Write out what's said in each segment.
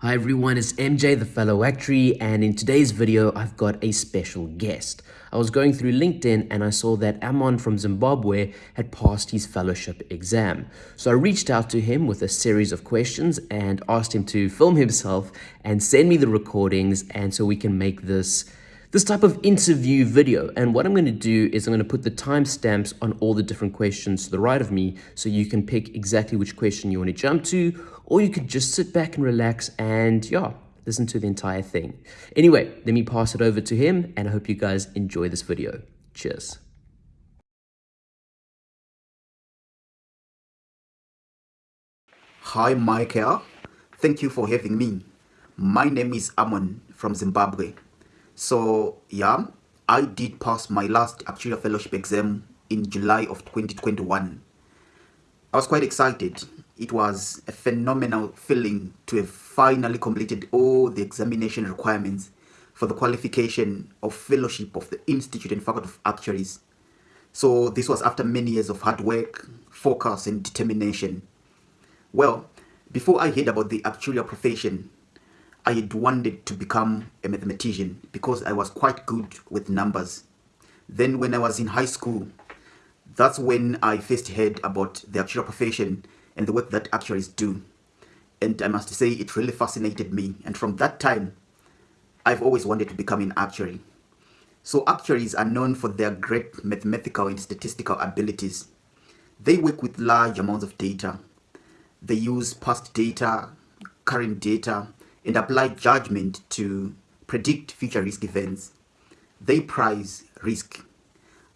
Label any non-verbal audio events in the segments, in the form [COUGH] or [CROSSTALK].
Hi everyone, it's MJ the fellow actuary and in today's video I've got a special guest. I was going through LinkedIn and I saw that Amon from Zimbabwe had passed his fellowship exam. So I reached out to him with a series of questions and asked him to film himself and send me the recordings and so we can make this this type of interview video. And what I'm going to do is I'm going to put the timestamps on all the different questions to the right of me so you can pick exactly which question you want to jump to, or you could just sit back and relax and, yeah, listen to the entire thing. Anyway, let me pass it over to him, and I hope you guys enjoy this video. Cheers. Hi, Michael. Thank you for having me. My name is Amon from Zimbabwe. So yeah, I did pass my last actuarial fellowship exam in July of 2021. I was quite excited. It was a phenomenal feeling to have finally completed all the examination requirements for the qualification of fellowship of the Institute and Faculty of Actuaries. So this was after many years of hard work, focus and determination. Well, before I heard about the actuarial profession, I had wanted to become a mathematician because I was quite good with numbers. Then when I was in high school, that's when I first heard about the actuarial profession and the work that actuaries do. And I must say it really fascinated me. And from that time, I've always wanted to become an actuary. So actuaries are known for their great mathematical and statistical abilities. They work with large amounts of data. They use past data, current data, and apply judgment to predict future risk events. They price risk.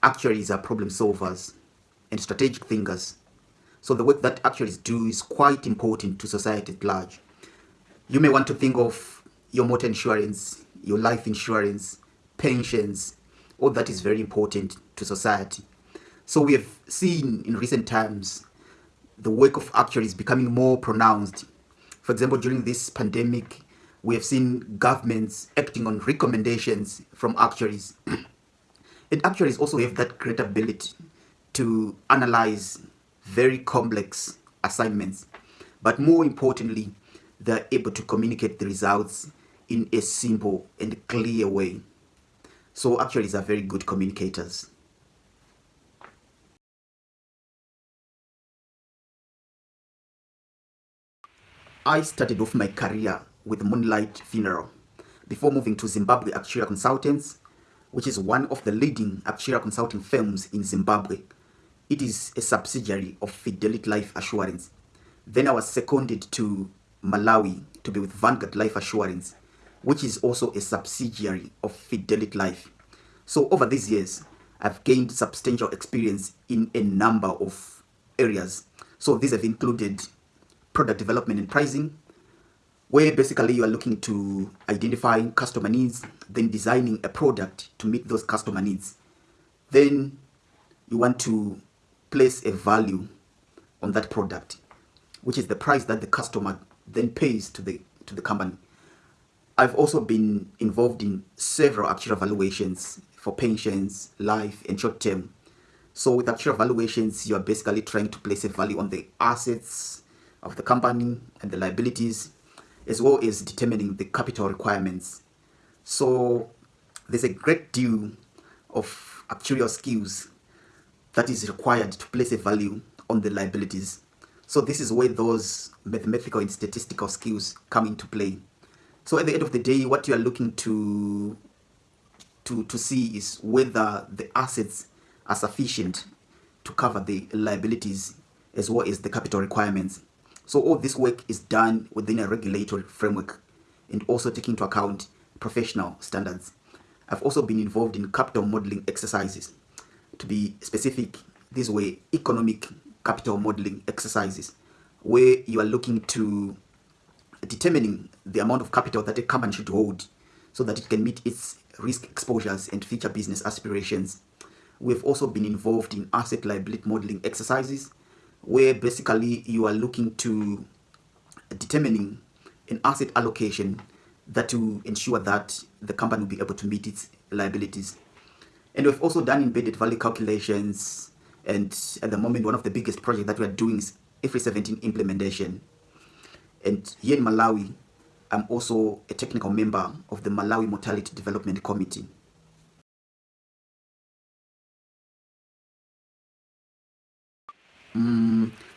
Actuaries are problem solvers and strategic thinkers. So the work that actuaries do is quite important to society at large. You may want to think of your motor insurance, your life insurance, pensions, all that is very important to society. So we have seen in recent times the work of actuaries becoming more pronounced for example, during this pandemic, we have seen governments acting on recommendations from actuaries. [CLEARS THROAT] and actuaries also have that great ability to analyze very complex assignments. But more importantly, they're able to communicate the results in a simple and clear way. So actuaries are very good communicators. I started off my career with Moonlight Funeral before moving to Zimbabwe Actuarial Consultants, which is one of the leading actuarial consulting firms in Zimbabwe. It is a subsidiary of Fidelity Life Assurance. Then I was seconded to Malawi to be with Vanguard Life Assurance, which is also a subsidiary of Fidelity Life. So over these years, I've gained substantial experience in a number of areas. So these have included product development and pricing, where basically you are looking to identify customer needs, then designing a product to meet those customer needs. Then you want to place a value on that product, which is the price that the customer then pays to the to the company. I've also been involved in several actuarial valuations for pensions, life, and short term. So with actuarial valuations, you are basically trying to place a value on the assets, of the company and the liabilities as well as determining the capital requirements. So there's a great deal of actuarial skills that is required to place a value on the liabilities. So this is where those mathematical and statistical skills come into play. So at the end of the day, what you are looking to to, to see is whether the assets are sufficient to cover the liabilities as well as the capital requirements. So all this work is done within a regulatory framework and also taking into account professional standards. I've also been involved in capital modeling exercises. To be specific, these were economic capital modeling exercises where you are looking to determining the amount of capital that a company should hold so that it can meet its risk exposures and future business aspirations. We've also been involved in asset liability modeling exercises where basically you are looking to determining an asset allocation that to ensure that the company will be able to meet its liabilities. And we've also done embedded value calculations and at the moment one of the biggest projects that we are doing is IFRS 17 implementation. And here in Malawi, I'm also a technical member of the Malawi Mortality Development Committee.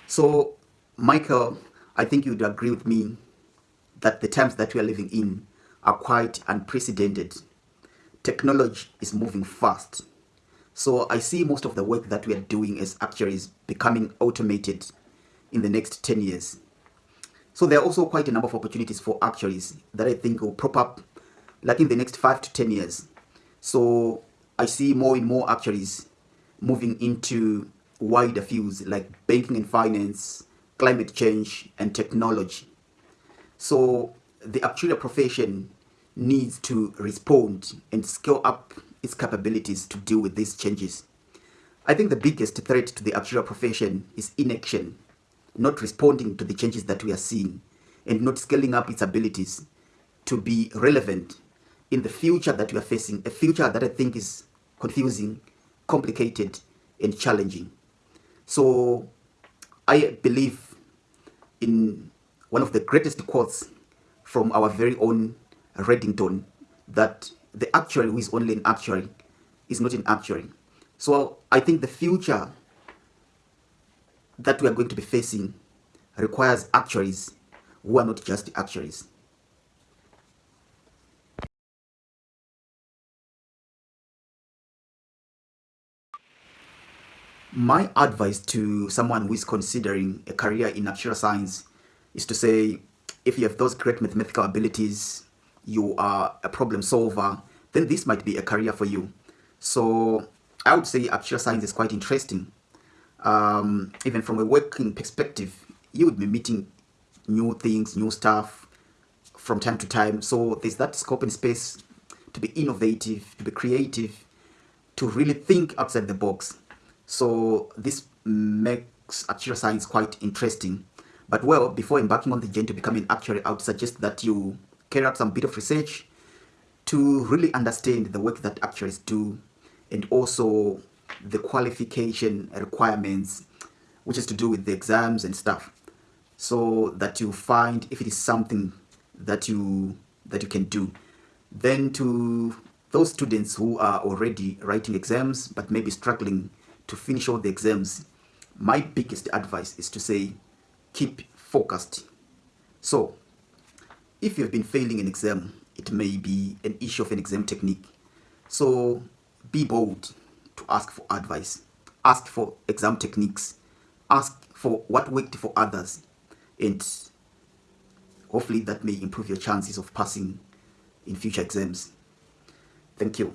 So, Michael, I think you'd agree with me that the times that we are living in are quite unprecedented. Technology is moving fast. So I see most of the work that we are doing as actuaries becoming automated in the next 10 years. So there are also quite a number of opportunities for actuaries that I think will prop up like in the next five to 10 years. So I see more and more actuaries moving into wider fields like banking and finance, climate change, and technology. So the actuarial profession needs to respond and scale up its capabilities to deal with these changes. I think the biggest threat to the actuarial profession is inaction, not responding to the changes that we are seeing and not scaling up its abilities to be relevant in the future that we are facing, a future that I think is confusing, complicated, and challenging. So I believe in one of the greatest quotes from our very own Redington that the actuary who is only an actuary is not an actuary. So I think the future that we are going to be facing requires actuaries who are not just actuaries. My advice to someone who is considering a career in actuarial science is to say, if you have those great mathematical abilities, you are a problem solver, then this might be a career for you. So I would say actuarial science is quite interesting. Um, even from a working perspective, you would be meeting new things, new stuff from time to time. So there's that scope and space to be innovative, to be creative, to really think outside the box. So this makes actuarial science quite interesting. But well, before embarking on the journey to become an actuary, I would suggest that you carry out some bit of research to really understand the work that actuaries do and also the qualification requirements, which is to do with the exams and stuff. So that you find if it is something that you that you can do. Then to those students who are already writing exams but maybe struggling to finish all the exams, my biggest advice is to say, keep focused. So, if you've been failing an exam, it may be an issue of an exam technique. So, be bold to ask for advice. Ask for exam techniques. Ask for what worked for others. And hopefully that may improve your chances of passing in future exams. Thank you.